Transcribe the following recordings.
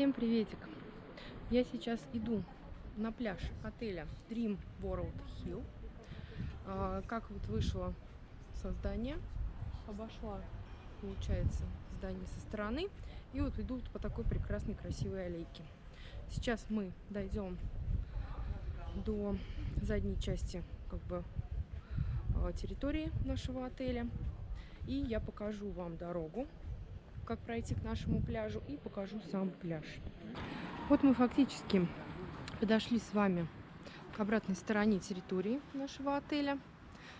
Всем приветик! Я сейчас иду на пляж отеля Dream World Hill. А, как вот вышло со здания, обошла, получается, здание со стороны. И вот иду по такой прекрасной красивой аллейке. Сейчас мы дойдем до задней части как бы а, территории нашего отеля. И я покажу вам дорогу, как пройти к нашему пляжу и покажу сам пляж. Вот мы фактически подошли с вами к обратной стороне территории нашего отеля.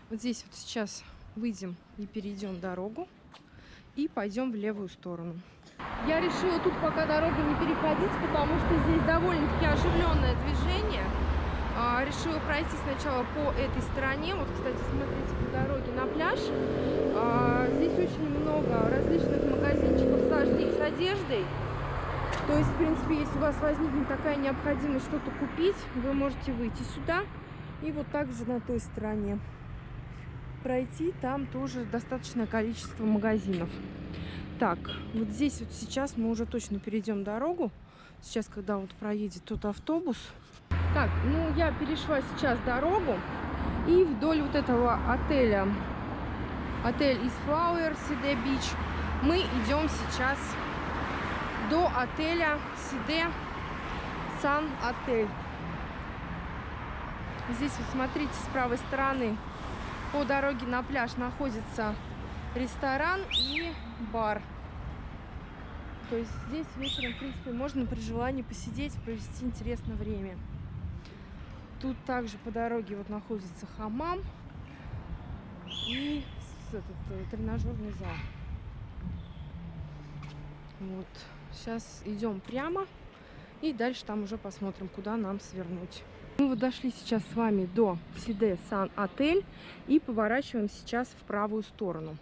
Вот здесь вот сейчас выйдем и перейдем дорогу и пойдем в левую сторону. Я решила тут пока дорогу не переходить, потому что здесь довольно-таки оживленное движение. А, решила пройти сначала по этой стороне. Вот, кстати, смотрите по дороге на пляж. А, здесь очень много различных магазинчиков с одеждой. То есть, в принципе, если у вас возникнет такая необходимость что-то купить, вы можете выйти сюда и вот так же на той стороне пройти. Там тоже достаточное количество магазинов. Так, вот здесь вот сейчас мы уже точно перейдем дорогу. Сейчас, когда вот проедет тот автобус. Так, ну я перешла сейчас дорогу. И вдоль вот этого отеля, отель из Flower, Сиде Бич, мы идем сейчас до отеля Сиде Сан Отель. Здесь вот смотрите, с правой стороны по дороге на пляж находится ресторан и бар. То есть здесь вечером, в принципе, можно при желании посидеть, провести интересное время. Тут также по дороге вот находится хамам и этот, э, тренажерный зал. Вот. Сейчас идем прямо и дальше там уже посмотрим, куда нам свернуть. Мы вот дошли сейчас с вами до Сиде Сан Отель и поворачиваем сейчас в правую сторону.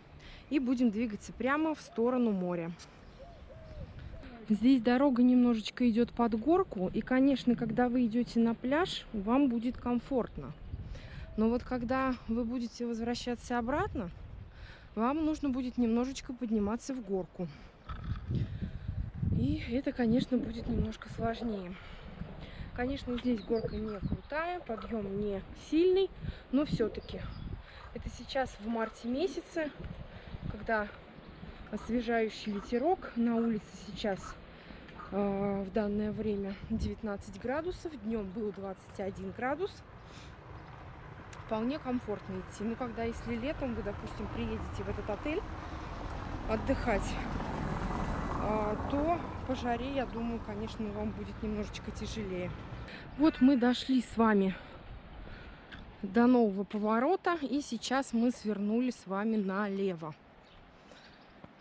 И будем двигаться прямо в сторону моря. Здесь дорога немножечко идет под горку. И, конечно, когда вы идете на пляж, вам будет комфортно. Но вот когда вы будете возвращаться обратно, вам нужно будет немножечко подниматься в горку. И это, конечно, будет немножко сложнее. Конечно, здесь горка не крутая, подъем не сильный, но все-таки. Это сейчас в марте месяце, когда освежающий ветерок. На улице сейчас э, в данное время 19 градусов. Днем был 21 градус. Вполне комфортно идти. Ну, когда если летом вы, допустим, приедете в этот отель отдыхать, э, то по жаре, я думаю, конечно, вам будет немножечко тяжелее. Вот мы дошли с вами до нового поворота. И сейчас мы свернули с вами налево.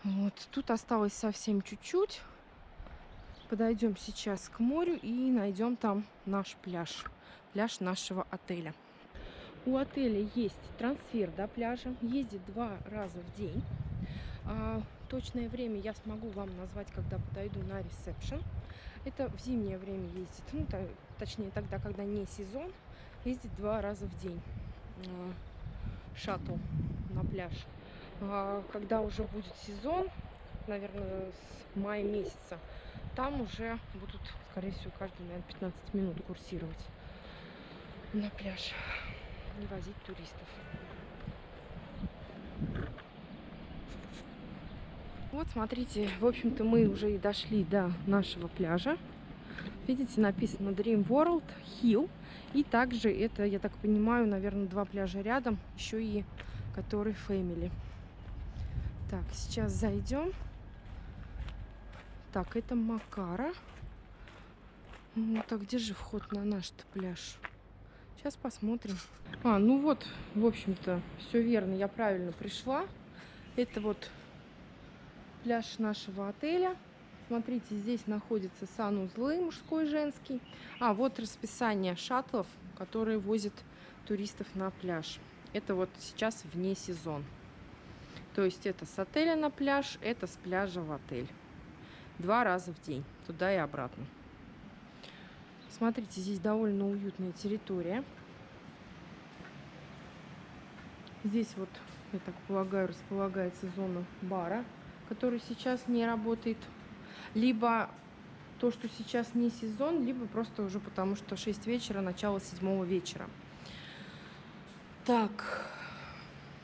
Вот, тут осталось совсем чуть-чуть. Подойдем сейчас к морю и найдем там наш пляж. Пляж нашего отеля. У отеля есть трансфер до пляжа. Ездит два раза в день. А, точное время я смогу вам назвать, когда подойду на ресепшн. Это в зимнее время ездит. Ну, то, точнее, тогда, когда не сезон. Ездит два раза в день. А, шаттл на пляж. А, когда уже будет сезон, наверное, с мая месяца, там уже будут, скорее всего, каждые, наверное, 15 минут курсировать на пляж и возить туристов. Вот, смотрите, в общем-то, мы уже и дошли до нашего пляжа. Видите, написано Dream World Hill. И также это, я так понимаю, наверное, два пляжа рядом. Еще и который Family. Так, сейчас зайдем. Так, это Макара. Ну, так, где же вход на наш пляж? Сейчас посмотрим. А, ну вот, в общем-то, все верно, я правильно пришла. Это вот пляж нашего отеля. Смотрите, здесь находятся санузлы мужской и женский. А, вот расписание шаттлов, которые возят туристов на пляж. Это вот сейчас вне сезон. То есть это с отеля на пляж, это с пляжа в отель. Два раза в день, туда и обратно. Смотрите, здесь довольно уютная территория. Здесь вот, я так полагаю, располагается зона бара, который сейчас не работает. Либо то, что сейчас не сезон, либо просто уже потому, что 6 вечера, начало 7 вечера. Так,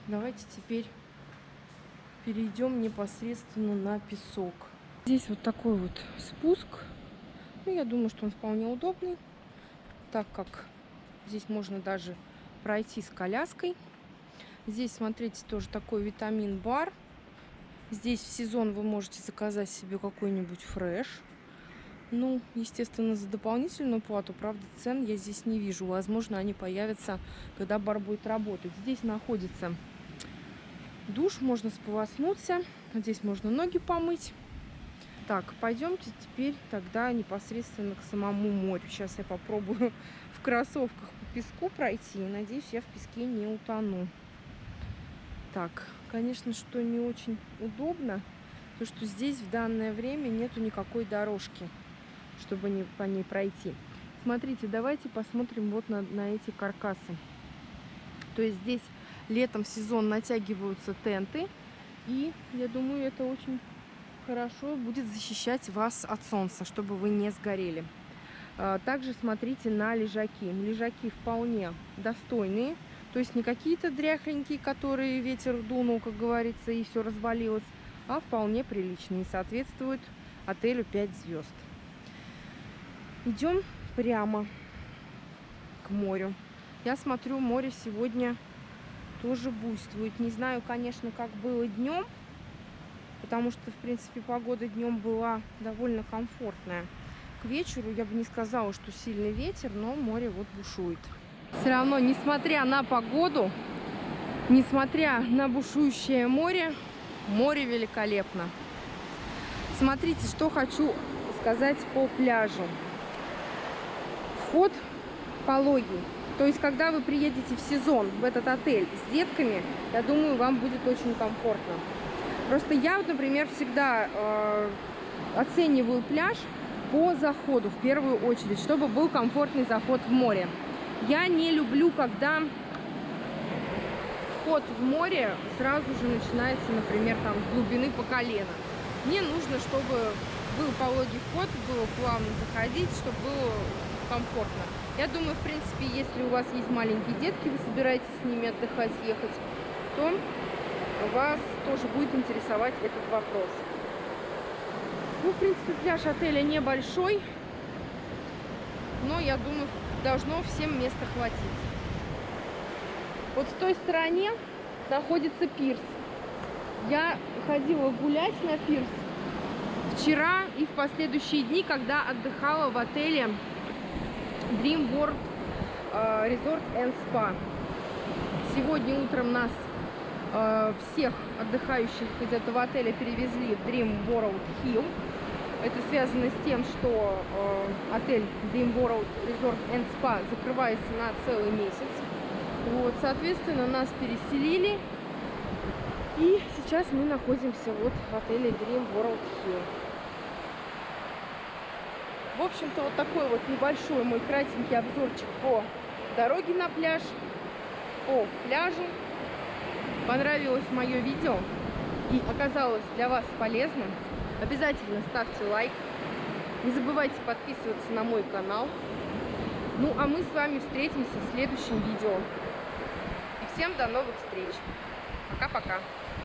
давайте теперь перейдем непосредственно на песок. Здесь вот такой вот спуск. Ну, я думаю, что он вполне удобный, так как здесь можно даже пройти с коляской. Здесь, смотрите, тоже такой витамин-бар. Здесь в сезон вы можете заказать себе какой-нибудь фреш. Ну, естественно, за дополнительную плату. Правда, цен я здесь не вижу. Возможно, они появятся, когда бар будет работать. Здесь находится душ, можно сполоснуться. Здесь можно ноги помыть. Так, пойдемте теперь тогда непосредственно к самому морю. Сейчас я попробую в кроссовках по песку пройти. Надеюсь, я в песке не утону. Так, конечно, что не очень удобно, то что здесь в данное время нету никакой дорожки, чтобы не, по ней пройти. Смотрите, давайте посмотрим вот на, на эти каркасы. То есть здесь летом в сезон натягиваются тенты, и я думаю, это очень хорошо будет защищать вас от солнца, чтобы вы не сгорели. А, также смотрите на лежаки. Лежаки вполне достойные. То есть не какие-то дряхленькие, которые ветер дунул, как говорится, и все развалилось, а вполне приличные. Соответствуют отелю 5 звезд. Идем прямо к морю. Я смотрю, море сегодня тоже буйствует. Не знаю, конечно, как было днем, потому что, в принципе, погода днем была довольно комфортная. К вечеру я бы не сказала, что сильный ветер, но море вот бушует все равно, несмотря на погоду, несмотря на бушующее море, море великолепно. Смотрите, что хочу сказать по пляжу. Вход пологий. То есть, когда вы приедете в сезон в этот отель с детками, я думаю, вам будет очень комфортно. Просто я, например, всегда э, оцениваю пляж по заходу в первую очередь, чтобы был комфортный заход в море. Я не люблю, когда вход в море сразу же начинается, например, там с глубины по колено. Мне нужно, чтобы был пологий вход, было плавно заходить, чтобы было комфортно. Я думаю, в принципе, если у вас есть маленькие детки, вы собираетесь с ними отдыхать, ехать, то вас тоже будет интересовать этот вопрос. Ну, в принципе, пляж отеля небольшой, но я думаю, должно всем места хватить. Вот в той стороне находится пирс. Я ходила гулять на пирс вчера и в последующие дни, когда отдыхала в отеле Dream World э, Resort and Spa. Сегодня утром нас э, всех отдыхающих из этого отеля перевезли в Dream World Hill. Это связано с тем, что э, отель Dream World Resort and Spa закрывается на целый месяц. Вот, соответственно, нас переселили. И сейчас мы находимся вот в отеле Dream World Hill. В общем-то, вот такой вот небольшой мой кратенький обзорчик по дороге на пляж, по пляжу. Понравилось мое видео и оказалось для вас полезным. Обязательно ставьте лайк. Не забывайте подписываться на мой канал. Ну, а мы с вами встретимся в следующем видео. И всем до новых встреч. Пока-пока.